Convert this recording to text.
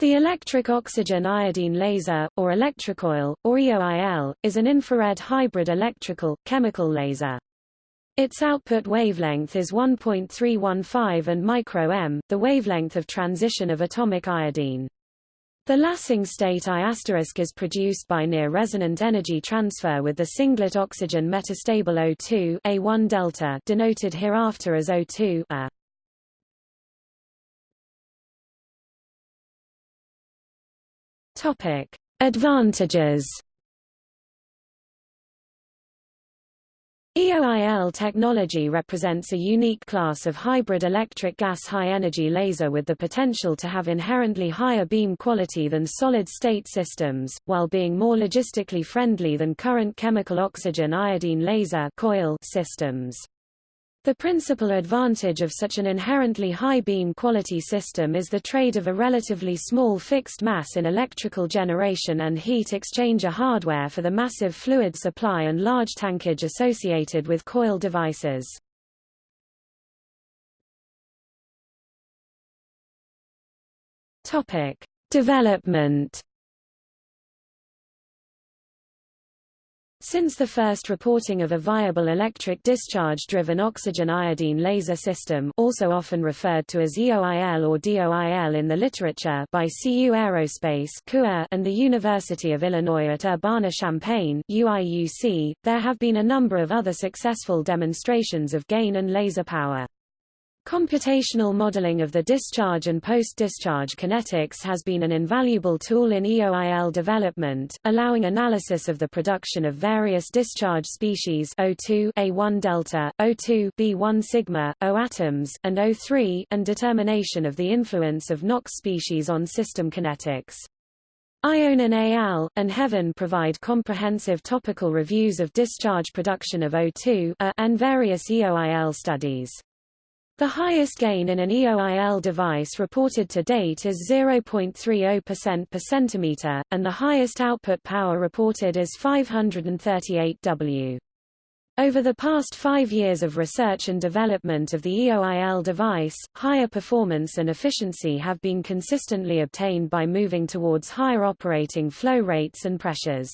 The electric oxygen iodine laser, or ElectricOIL, or EOIL, is an infrared hybrid electrical, chemical laser. Its output wavelength is 1.315 and micro-m, the wavelength of transition of atomic iodine. The lasing state I is produced by near-resonant energy transfer with the singlet oxygen metastable O2 A1 delta denoted hereafter as O2 A. Topic: Advantages. EOIL technology represents a unique class of hybrid electric gas high-energy laser with the potential to have inherently higher beam quality than solid-state systems, while being more logistically friendly than current chemical oxygen iodine laser coil systems. The principal advantage of such an inherently high beam quality system is the trade of a relatively small fixed mass in electrical generation and heat exchanger hardware for the massive fluid supply and large tankage associated with coil devices. Topic: Development Since the first reporting of a viable electric discharge-driven oxygen iodine laser system also often referred to as EOIL or DOIL in the literature by CU Aerospace and the University of Illinois at Urbana-Champaign there have been a number of other successful demonstrations of gain and laser power. Computational modeling of the discharge and post-discharge kinetics has been an invaluable tool in EOIL development, allowing analysis of the production of various discharge species O2 A1 delta, O2 B1 sigma, O atoms, and O3 and determination of the influence of NOx species on system kinetics. Ionin al. and Heaven provide comprehensive topical reviews of discharge production of O2 and various EOIL studies. The highest gain in an EOIL device reported to date is 0.30% per centimeter, and the highest output power reported is 538 W. Over the past five years of research and development of the EOIL device, higher performance and efficiency have been consistently obtained by moving towards higher operating flow rates and pressures.